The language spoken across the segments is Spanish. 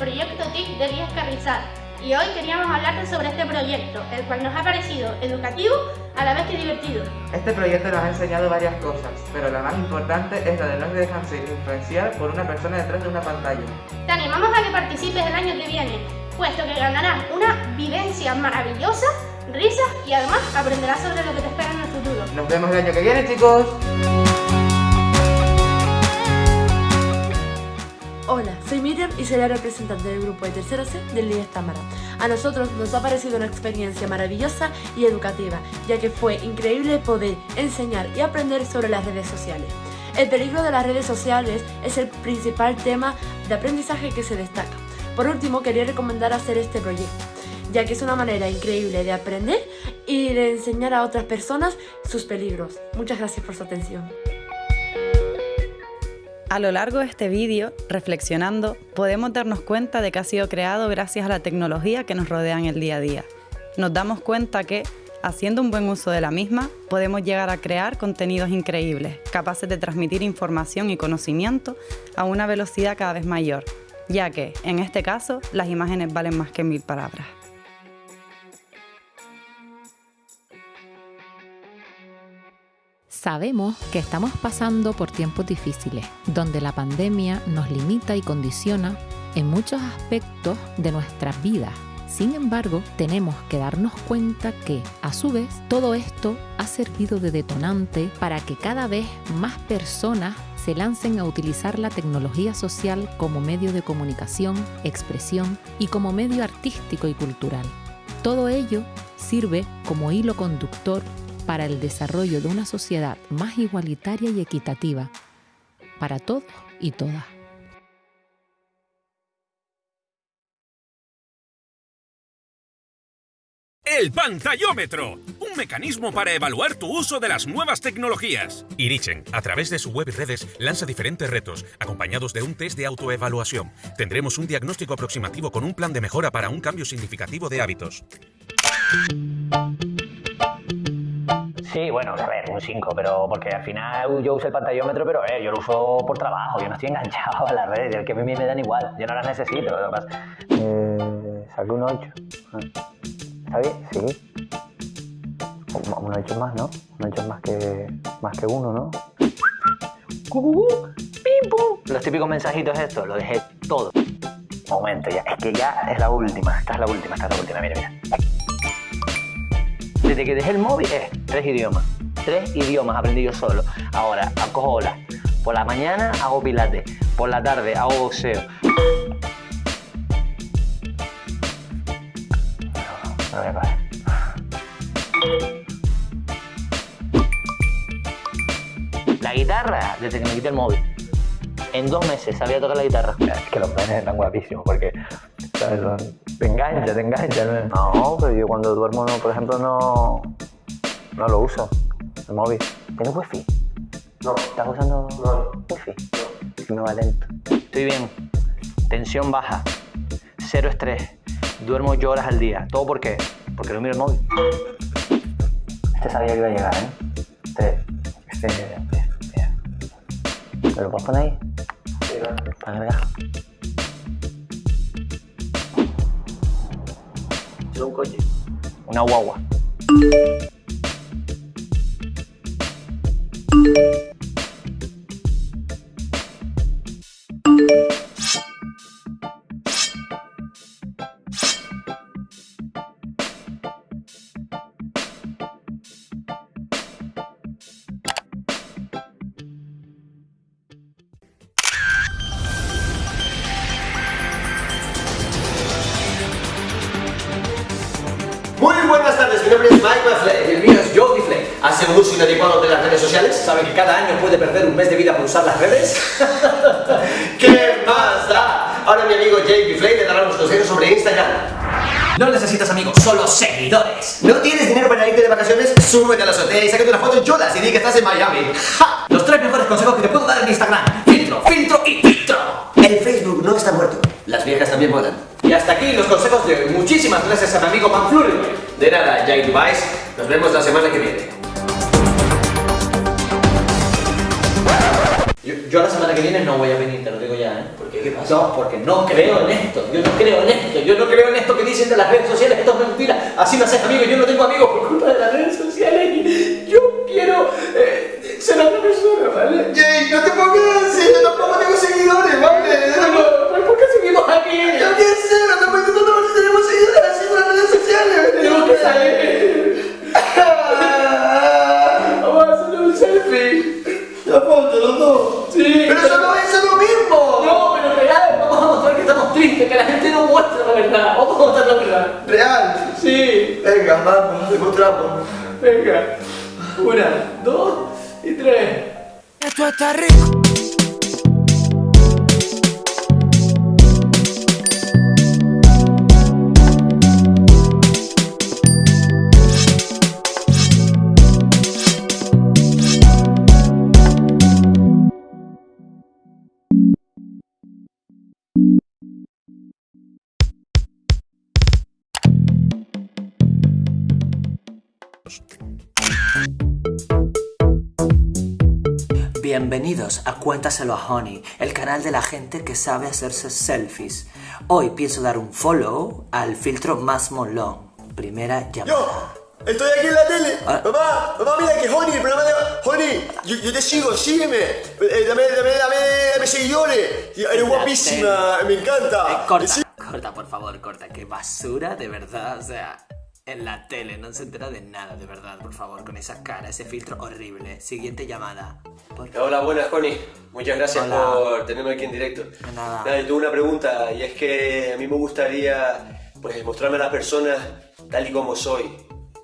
proyecto TIC de Díaz Carrizal y hoy queríamos hablarte sobre este proyecto, el cual nos ha parecido educativo a la vez que divertido. Este proyecto nos ha enseñado varias cosas, pero la más importante es la de no dejarse influenciar por una persona detrás de una pantalla. Te animamos a que participes el año que viene, puesto que ganarás una vivencia maravillosa, risas y además aprenderás sobre lo que te espera en el futuro. Nos vemos el año que viene, chicos. Hola, soy Miriam y soy la representante del grupo de tercero C del LIES Támara. A nosotros nos ha parecido una experiencia maravillosa y educativa, ya que fue increíble poder enseñar y aprender sobre las redes sociales. El peligro de las redes sociales es el principal tema de aprendizaje que se destaca. Por último, quería recomendar hacer este proyecto, ya que es una manera increíble de aprender y de enseñar a otras personas sus peligros. Muchas gracias por su atención. A lo largo de este vídeo, reflexionando, podemos darnos cuenta de que ha sido creado gracias a la tecnología que nos rodea en el día a día. Nos damos cuenta que, haciendo un buen uso de la misma, podemos llegar a crear contenidos increíbles, capaces de transmitir información y conocimiento a una velocidad cada vez mayor, ya que, en este caso, las imágenes valen más que mil palabras. Sabemos que estamos pasando por tiempos difíciles, donde la pandemia nos limita y condiciona en muchos aspectos de nuestras vidas. Sin embargo, tenemos que darnos cuenta que, a su vez, todo esto ha servido de detonante para que cada vez más personas se lancen a utilizar la tecnología social como medio de comunicación, expresión y como medio artístico y cultural. Todo ello sirve como hilo conductor para el desarrollo de una sociedad más igualitaria y equitativa para todos y todas. El pantallómetro, un mecanismo para evaluar tu uso de las nuevas tecnologías. Irichen, a través de su web y redes, lanza diferentes retos, acompañados de un test de autoevaluación. Tendremos un diagnóstico aproximativo con un plan de mejora para un cambio significativo de hábitos. Sí, bueno, a ver, un 5, pero porque al final yo uso el pantallómetro, pero eh, yo lo uso por trabajo, yo no estoy enganchado a las redes, el que a mí me dan igual, yo no las necesito. Además. Eh, saqué un 8. ¿Está bien? Sí. Un 8 más, ¿no? Un 8 más que, más que uno, ¿no? ¡Pim, pum! Los típicos mensajitos estos, lo dejé todo. Momento, ya, es que ya es la última, esta es la última, esta es la última, mira, mira. Desde que dejé el móvil, eh, tres idiomas. Tres idiomas aprendí yo solo. Ahora, acojo olas. Por la mañana hago pilates. Por la tarde hago boxeo. A. La guitarra, desde que me quité el móvil. En dos meses sabía tocar la guitarra. Es que los penes están guapísimos porque. Te engancha, te engancha. ¿no? no, pero yo cuando duermo, no, por ejemplo, no, no lo uso, el móvil. ¿Tienes wifi? No. ¿Estás usando no. wifi? No. Si me va lento. Estoy bien. Tensión baja. Cero estrés. Duermo ocho horas al día. ¿Todo por qué? Porque no miro el móvil. Este sabía que iba a llegar, ¿eh? Este... Este... Mira. ¿Me lo puedes poner ahí? Sí, Para cargar. ¿Es un coche? Una guagua. Muy buenas tardes, mi nombre es Mike Flay y el mío es Joe Flay. ¿Hace un uso inadecuado de las redes sociales? ¿Sabe que cada año puede perder un mes de vida por usar las redes? ¿Qué más da? Ahora mi amigo Jake Flay le dará unos consejos sobre Instagram. No necesitas amigos, solo seguidores. ¿No tienes dinero para irte de vacaciones? Súbete a la azotea y sácate una foto en cholas y di que estás en Miami. ¡Ja! Los tres mejores consejos que te puedo dar en Instagram. Filtro, filtro y filtro. El Facebook no está muerto. Las viejas también mueran. Muchísimas gracias a mi amigo Manfluri. De nada, Jake Device. Nos vemos la semana que viene. Yo, yo la semana que viene no voy a venir, te lo digo ya, ¿eh? Porque ¿Qué pasa? No, porque no creo en esto. Yo no creo en esto. Yo no creo en esto que dicen de las redes sociales. Esto es mentira. Así no haces amigos. Yo no tengo amigos por culpa de las redes sociales. Yo quiero eh, ser otra persona, ¿vale? Jay, no te pongas Pero eso no es lo mismo. No, pero real, vamos a mostrar que estamos tristes, que la gente no muestra la verdad. Vamos a mostrar la verdad. Real. Sí. Venga, vamos, demostramos. Venga. Una, dos y tres. Esto está rico. Bienvenidos a Cuéntaselo a Honey, el canal de la gente que sabe hacerse selfies. Hoy pienso dar un follow al filtro más molón. Primera llamada. Estoy aquí en la tele. Ah. Mamá, mamá, mira que Honey, el programa de Honey, yo, yo te sigo, sígueme. Eh, dame, dame, dame, dame seguidores. Eres guapísima, me encanta. Eh, corta, Sí. corta, por favor, corta. Qué basura, de verdad. O sea, en la tele no se entera de nada, de verdad, por favor, con esa cara, ese filtro horrible. Siguiente llamada. Hola, buenas, Connie. Muchas gracias Hola. por tenerme aquí en directo. Nada. Nada, yo tengo una pregunta y es que a mí me gustaría pues mostrarme a las personas tal y como soy.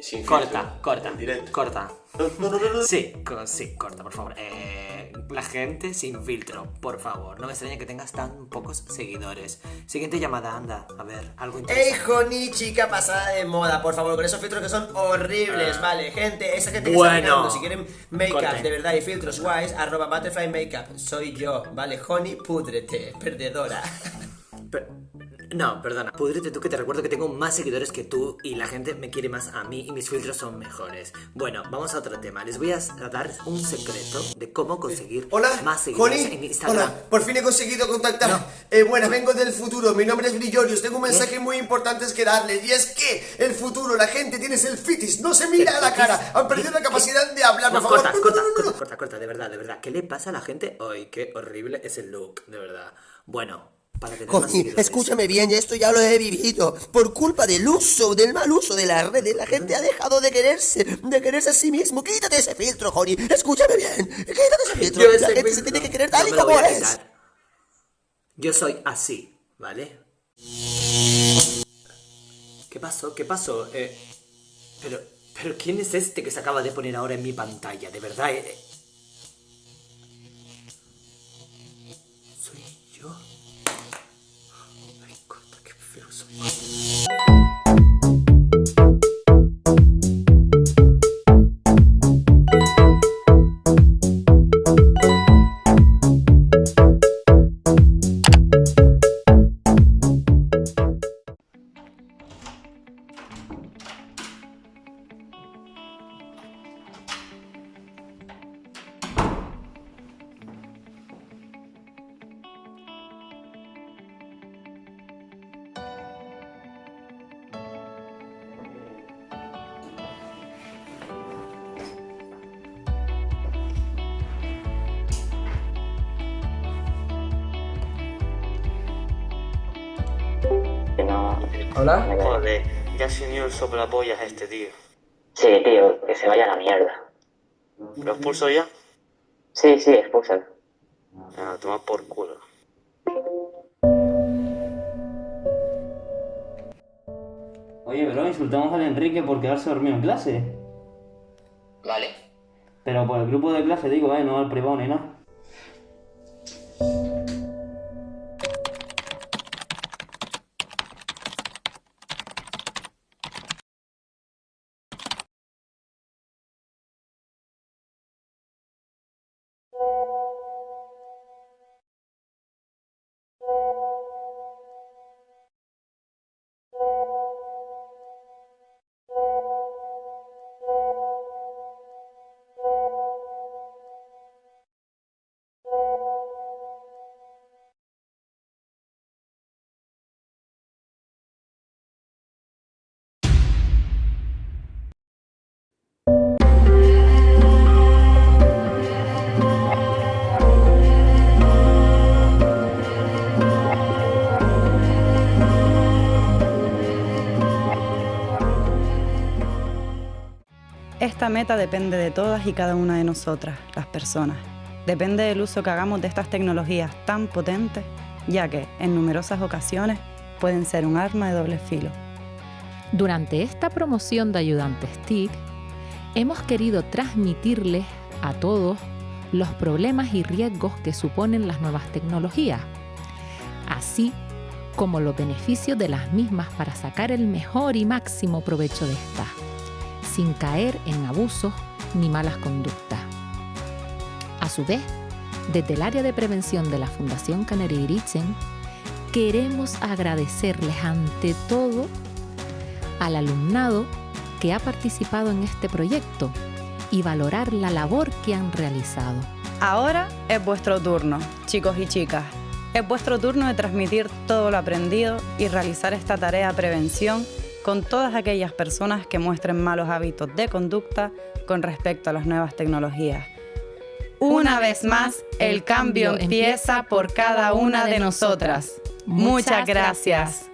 Sin filtro, Corta, corta, en directo. corta. No, no, no, no. Sí, co- sí, corta, por favor. Eh, la gente sin filtro, por favor. No me extraña que tengas tan pocos seguidores. Siguiente llamada, anda. A ver, algo Ey, interesante. Honey, chica pasada de moda, por favor, con esos filtros que son horribles, vale, gente, esa gente que Bueno. está mirando, si quieren make-up de verdad y filtros guays, arroba butterfly makeup, soy yo, vale, Honey, púdrete, perdedora. Per- no, perdona. Pudrete tú que te recuerdo que tengo más seguidores que tú y la gente me quiere más a mí y mis filtros son mejores. Bueno, vamos a otro tema. Les voy a dar un secreto de cómo conseguir Hola, más seguidores en. Instagram. Hola, por fin he conseguido contactar. Eh, bueno, vengo del futuro. Mi nombre es Brillorius. Tengo un mensaje muy importante que darles. Y es que el futuro, la gente tiene selfitis. No se mira a la cara. Han perdido la capacidad de hablar. No, Por favor. corta, corta, corta, corta, corta, de verdad, de verdad. ¿Qué le pasa a la gente hoy? Qué horrible es el look, de verdad. Bueno, para tener más Honey, seguidores. escúchame bien, esto ya lo he vivido. Por culpa del uso, del mal uso de las redes, la gente ha dejado de quererse, de quererse a sí mismo. Quítate ese filtro, Honey. Escúchame bien. Quítate ese filtro. Yo la ese gente se tiene que querer tal y como voy a es. quitar. Yo soy así, ¿vale? ¿Qué pasó? ¿Qué pasó? Eh, pero, pero ¿quién es este que se acaba de poner ahora en mi pantalla? De verdad, eh, you Hola. Joder, ya se unió el soplapollas este tío. Sí, tío, que se vaya a la mierda. ¿Lo expulso ya? Sí, sí, expúlsalo. Ah, toma por culo. Oye, bro, insultamos al Enrique por quedarse dormido en clase. Vale. Pero por el grupo de clase digo, eh, no al privado ni nada. Esta meta depende de todas y cada una de nosotras, las personas. Depende del uso que hagamos de estas tecnologías tan potentes, ya que en numerosas ocasiones pueden ser un arma de doble filo. Durante esta promoción de Ayudantes TIC, hemos querido transmitirles a todos los problemas y riesgos que suponen las nuevas tecnologías, así como los beneficios de las mismas para sacar el mejor y máximo provecho de estas, sin caer en abusos ni malas conductas. A su vez, desde el área de prevención de la Fundación Canary Irichen, queremos agradecerles ante todo al alumnado que ha participado en este proyecto y valorar la labor que han realizado. Ahora es vuestro turno, chicos y chicas. Es vuestro turno de transmitir todo lo aprendido y realizar esta tarea de prevención con todas aquellas personas que muestren malos hábitos de conducta con respecto a las nuevas tecnologías. Una vez más, el cambio empieza por cada una de nosotras. Muchas gracias.